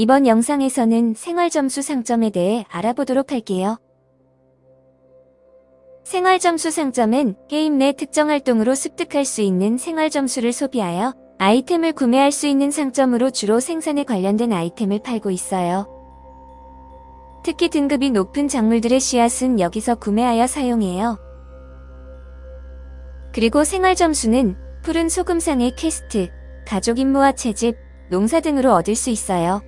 이번 영상에서는 생활점수 상점에 대해 알아보도록 할게요. 생활점수 상점은 게임 내 특정 활동으로 습득할 수 있는 생활점수를 소비하여 아이템을 구매할 수 있는 상점으로 주로 생산에 관련된 아이템을 팔고 있어요. 특히 등급이 높은 작물들의 씨앗은 여기서 구매하여 사용해요. 그리고 생활점수는 푸른 소금상의 퀘스트, 가족 임무와 채집, 농사 등으로 얻을 수 있어요.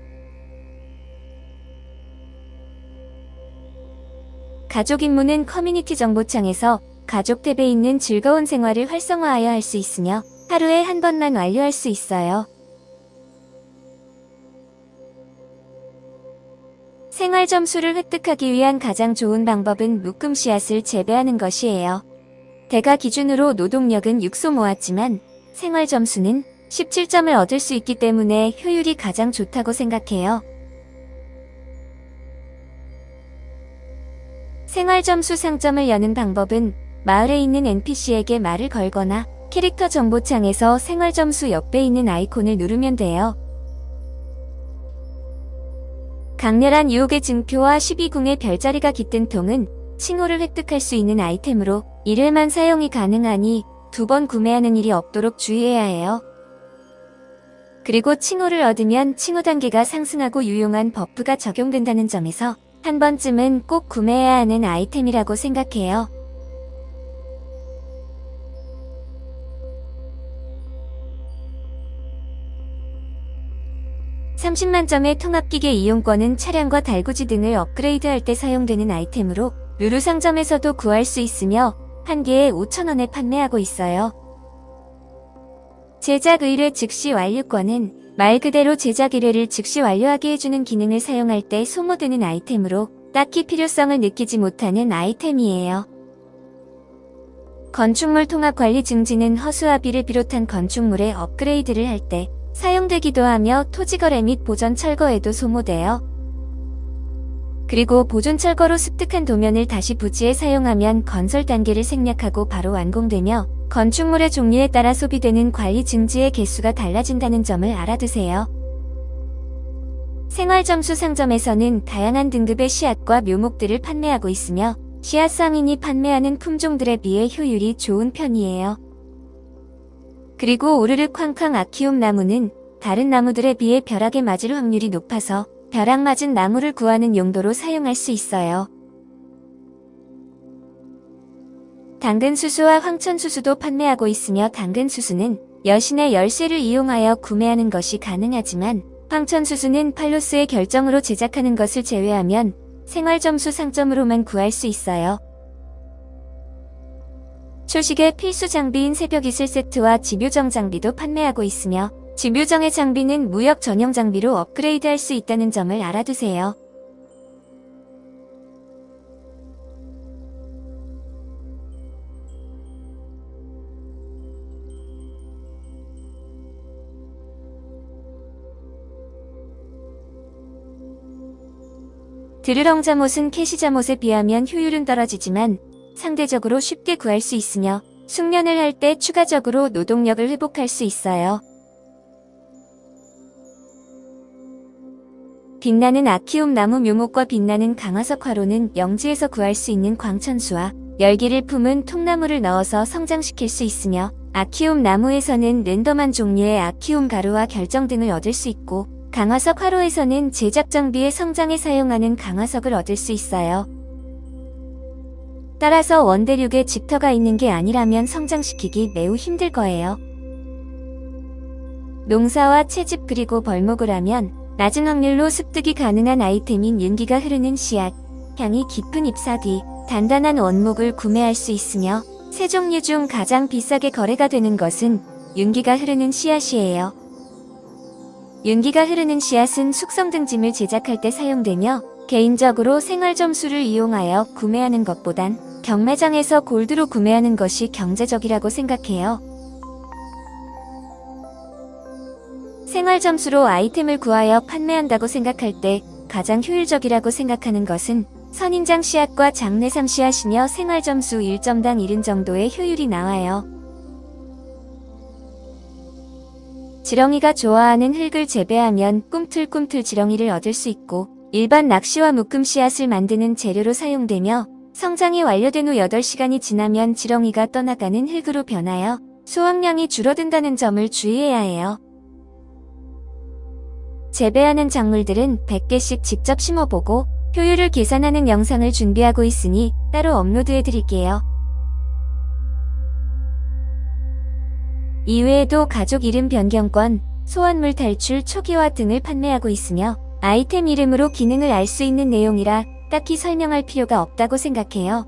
가족 임무는 커뮤니티 정보창에서 가족 탭에 있는 즐거운 생활을 활성화하여 할 수 있으며 하루에 한 번만 완료할 수 있어요. 생활 점수를 획득하기 위한 가장 좋은 방법은 묶음 씨앗을 재배하는 것이에요. 대가 기준으로 노동력은 6소 모았지만 생활 점수는 17점을 얻을 수 있기 때문에 효율이 가장 좋다고 생각해요. 생활 점수 상점을 여는 방법은 마을에 있는 NPC에게 말을 걸거나 캐릭터 정보창에서 생활 점수 옆에 있는 아이콘을 누르면 돼요. 강렬한 유혹의 증표와 12궁의 별자리가 깃든 통은 칭호를 획득할 수 있는 아이템으로 1회만 사용이 가능하니 두 번 구매하는 일이 없도록 주의해야 해요. 그리고 칭호를 얻으면 칭호 단계가 상승하고 유용한 버프가 적용된다는 점에서 한 번쯤은 꼭 구매해야 하는 아이템이라고 생각해요. (30만) 점의 통합기계 이용권은 차량과 달구지 등을 업그레이드할 때 사용되는 아이템으로 루루 상점에서도 구할 수 있으며 한 개에 5천원에 판매하고 있어요. 제작 의뢰 즉시 완료권은 말 그대로 제작 의뢰를 즉시 완료하게 해주는 기능을 사용할 때 소모되는 아이템으로 딱히 필요성을 느끼지 못하는 아이템이에요. 건축물 통합 관리 증진은 허수아비를 비롯한 건축물의 업그레이드를 할 때 사용되기도 하며 토지거래 및 보전 철거에도 소모돼요. 그리고 보존 철거로 습득한 도면을 다시 부지에 사용하면 건설 단계를 생략하고 바로 완공되며 건축물의 종류에 따라 소비되는 관리 증지의 개수가 달라진다는 점을 알아두세요. 생활점수 상점에서는 다양한 등급의 씨앗과 묘목들을 판매하고 있으며 씨앗 상인이 판매하는 품종들에 비해 효율이 좋은 편이에요. 그리고 오르르 쾅쾅 아키움 나무는 다른 나무들에 비해 벼락에 맞을 확률이 높아서 벼락 맞은 나무를 구하는 용도로 사용할 수 있어요. 당근수수와 황천수수도 판매하고 있으며 당근수수는 여신의 열쇠를 이용하여 구매하는 것이 가능하지만 황천수수는 팔로스의 결정으로 제작하는 것을 제외하면 생활점수 상점으로만 구할 수 있어요. 초식의 필수 장비인 새벽이슬 세트와 집요정 장비도 판매하고 있으며 집요정의 장비는 무역 전용 장비로 업그레이드할 수 있다는 점을 알아두세요. 드르렁 잠옷은 cash 잠옷에 비하면 효율은 떨어지지만 상대적으로 쉽게 구할 수 있으며 숙련을 할 때 추가적으로 노동력을 회복할 수 있어요. 빛나는 아키움 나무 묘목과 빛나는 강화석 화로는 영지에서 구할 수 있는 광천수와 열기를 품은 통나무를 넣어서 성장시킬 수 있으며 아키움 나무에서는 랜덤한 종류의 아키움 가루와 결정 등을 얻을 수 있고 강화석 화로에서는 제작 장비의 성장에 사용하는 강화석을 얻을 수 있어요. 따라서 원대륙에 집터가 있는 게 아니라면 성장시키기 매우 힘들 거예요. 농사와 채집 그리고 벌목을 하면 낮은 확률로 습득이 가능한 아이템인 윤기가 흐르는 씨앗, 향이 깊은 잎사 뒤 단단한 원목을 구매할 수 있으며 세 종류 중 가장 비싸게 거래가 되는 것은 윤기가 흐르는 씨앗이에요. 윤기가 흐르는 씨앗은 숙성 등짐을 제작할 때 사용되며 개인적으로 생활 점수를 이용하여 구매하는 것보단 경매장에서 골드로 구매하는 것이 경제적이라고 생각해요. 생활 점수로 아이템을 구하여 판매한다고 생각할 때 가장 효율적이라고 생각하는 것은 선인장 씨앗과 장내삼 씨앗이며 생활 점수 1점당 1인 정도의 효율이 나와요. 지렁이가 좋아하는 흙을 재배하면 꿈틀꿈틀 지렁이를 얻을 수 있고 일반 낚시와 묶음 씨앗을 만드는 재료로 사용되며 성장이 완료된 후 8시간이 지나면 지렁이가 떠나가는 흙으로 변하여 수확량이 줄어든다는 점을 주의해야 해요. 재배하는 작물들은 100개씩 직접 심어보고 효율을 계산하는 영상을 준비하고 있으니 따로 업로드해 드릴게요. 이외에도 가족 이름 변경권, 소환물 탈출 초기화 등을 판매하고 있으며 아이템 이름으로 기능을 알 수 있는 내용이라 딱히 설명할 필요가 없다고 생각해요.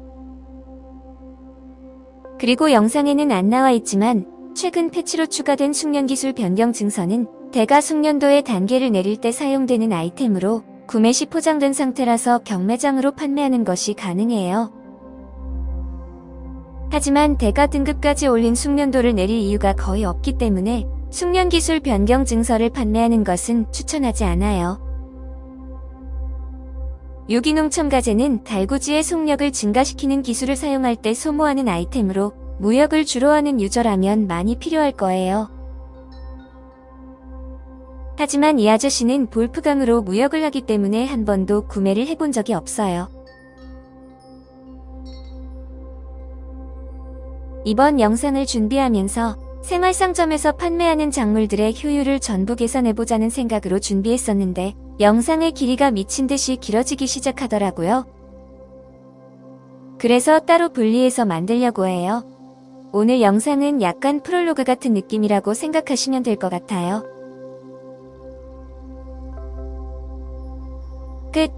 그리고 영상에는 안 나와 있지만 최근 패치로 추가된 숙련기술 변경 증서는 대가 숙련도의 단계를 내릴 때 사용되는 아이템으로 구매 시 포장된 상태라서 경매장으로 판매하는 것이 가능해요. 하지만 대가 등급까지 올린 숙련도를 내릴 이유가 거의 없기 때문에 숙련 기술 변경 증서를 판매하는 것은 추천하지 않아요. 유기농 첨가제는 달구지의 속력을 증가시키는 기술을 사용할 때 소모하는 아이템으로 무역을 주로 하는 유저라면 많이 필요할 거예요. 하지만 이 아저씨는 볼프강으로 무역을 하기 때문에 한 번도 구매를 해본 적이 없어요. 이번 영상을 준비하면서 생활상점에서 판매하는 작물들의 효율을 전부 계산해보자는 생각으로 준비했었는데 영상의 길이가 미친 듯이 길어지기 시작하더라고요. 그래서 따로 분리해서 만들려고 해요. 오늘 영상은 약간 프롤로그 같은 느낌이라고 생각하시면 될 것 같아요. 끝